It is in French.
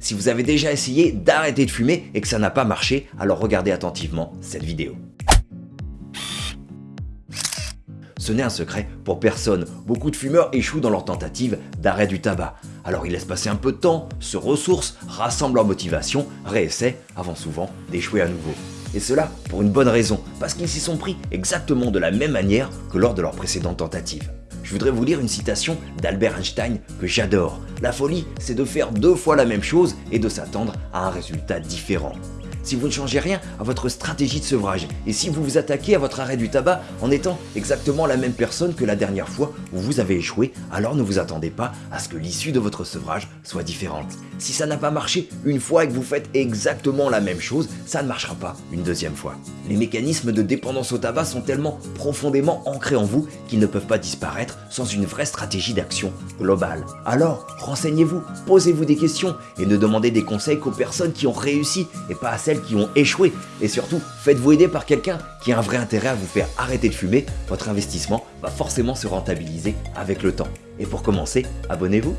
Si vous avez déjà essayé d'arrêter de fumer et que ça n'a pas marché, alors regardez attentivement cette vidéo. Ce n'est un secret pour personne, beaucoup de fumeurs échouent dans leur tentative d'arrêt du tabac. Alors ils laissent passer un peu de temps, se ressourcent, rassemblent leur motivation, réessaient, avant souvent d'échouer à nouveau. Et cela pour une bonne raison, parce qu'ils s'y sont pris exactement de la même manière que lors de leur précédente tentative. Je voudrais vous lire une citation d'Albert Einstein que j'adore. La folie, c'est de faire deux fois la même chose et de s'attendre à un résultat différent si vous ne changez rien à votre stratégie de sevrage et si vous vous attaquez à votre arrêt du tabac en étant exactement la même personne que la dernière fois où vous avez échoué, alors ne vous attendez pas à ce que l'issue de votre sevrage soit différente. Si ça n'a pas marché une fois et que vous faites exactement la même chose, ça ne marchera pas une deuxième fois. Les mécanismes de dépendance au tabac sont tellement profondément ancrés en vous qu'ils ne peuvent pas disparaître sans une vraie stratégie d'action globale. Alors, renseignez-vous, posez-vous des questions et ne demandez des conseils qu'aux personnes qui ont réussi et pas à celles qui ont échoué. Et surtout, faites-vous aider par quelqu'un qui a un vrai intérêt à vous faire arrêter de fumer. Votre investissement va forcément se rentabiliser avec le temps. Et pour commencer, abonnez-vous